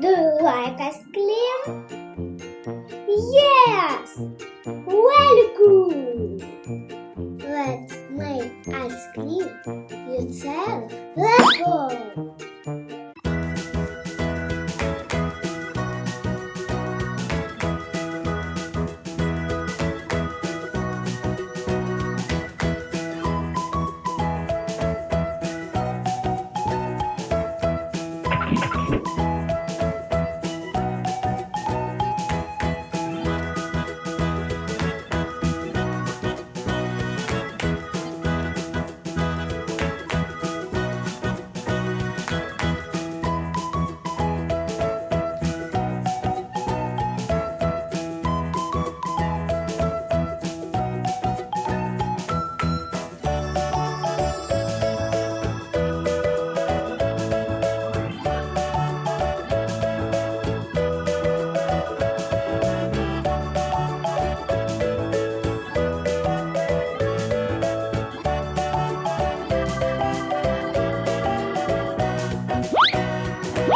Do you like ice cream? Yes! Very good! Let's make ice cream yourself. Let's go!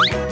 요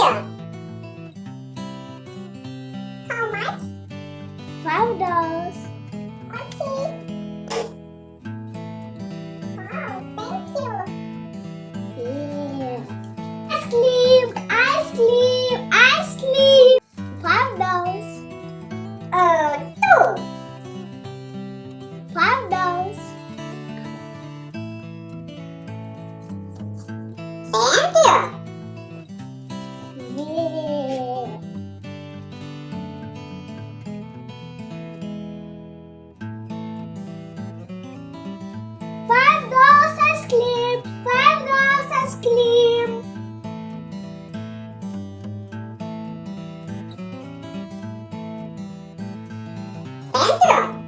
here. Thank.